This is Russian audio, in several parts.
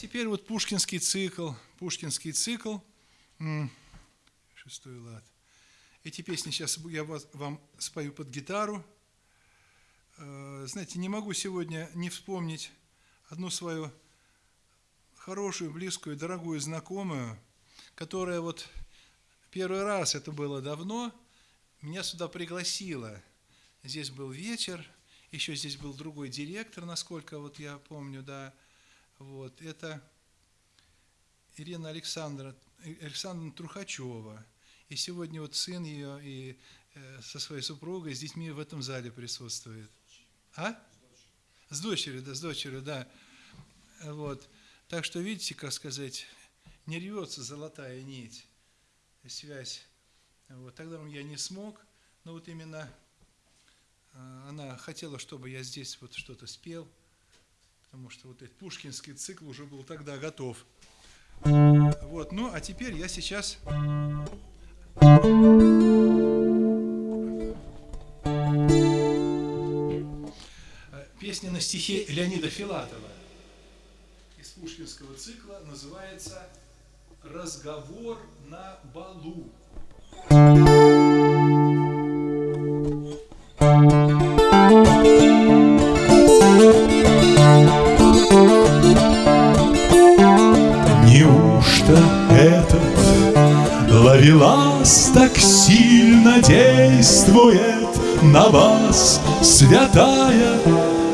теперь вот пушкинский цикл, пушкинский цикл, шестой лад. Эти песни сейчас я вам спою под гитару. Э, знаете, не могу сегодня не вспомнить одну свою хорошую, близкую, дорогую знакомую, которая вот первый раз, это было давно, меня сюда пригласила. Здесь был вечер, еще здесь был другой директор, насколько вот я помню, да. Вот, это Ирина Александра, Александровна Трухачева. И сегодня вот сын ее и э, со своей супругой, с детьми в этом зале присутствует. А? С дочерью, да, с дочерью, да. Вот. Так что, видите, как сказать, не рвется золотая нить, связь. Вот. Тогда я не смог, но вот именно э, она хотела, чтобы я здесь вот что-то спел, потому что вот этот пушкинский цикл уже был тогда готов. Вот, ну а теперь я сейчас Песня на стихи Леонида Филатова из пушкинского цикла называется «Разговор на балу». Ловелас так сильно действует на вас, святая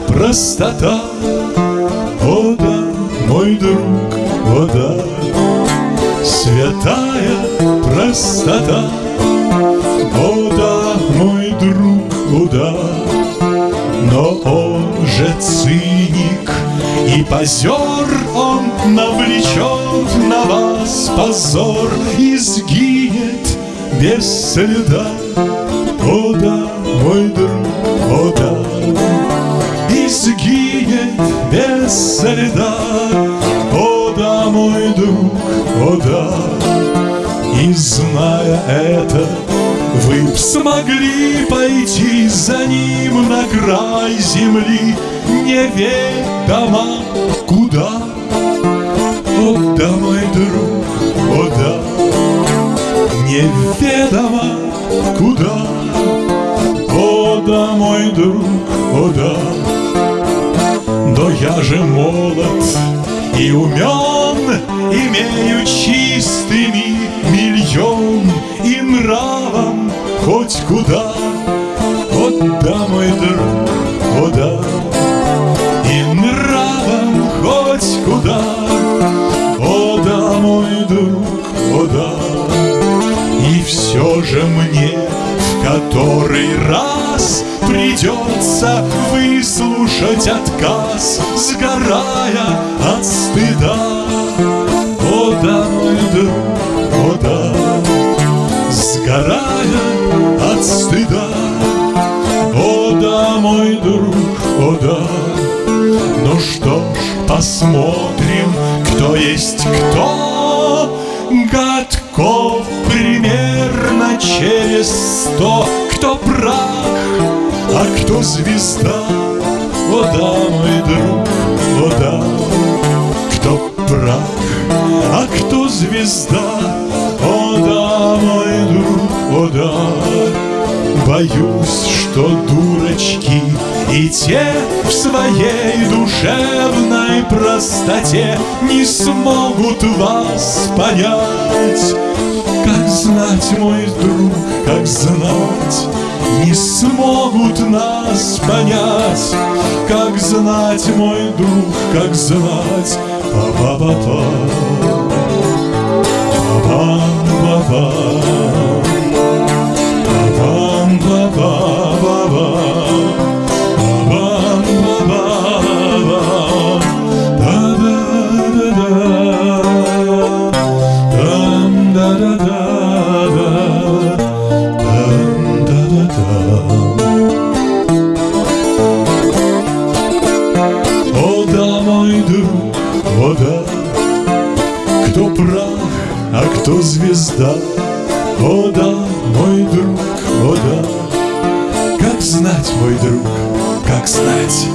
простота? О да, мой друг, о да, святая простота. О да, мой друг, о да, но он же циник и позер Он навлечет на вас позор И сгинет без следа. О да, мой друг, о да. И сгинет без следа. О да, мой друг, о да. И зная это, вы б смогли пойти за ним на край земли Неведомо куда. О да, мой друг, о да. Неведомо куда. О да, мой друг, о да. Но я же молод и умен Имею чистыми миллион И нравом хоть куда. О да, мой друг, о да куда О да, мой друг, о да. И все же мне в который раз Придется выслушать отказ Сгорая от стыда. О да, мой друг, посмотрим, кто есть кто. Годков примерно через сто. Кто прах, а кто звезда. О да, мой друг, о да. Кто прах, а кто звезда. О да, мой друг, о да. Боюсь, что дурачки и те в своей душевной простоте Не смогут вас понять. Как знать, мой друг, как знать Не смогут нас понять. Как знать, мой друг, как знать Па-па-па-па. Па-па-па-па Кто прах, а кто звезда? О да, мой друг, о да Как знать, мой друг, как знать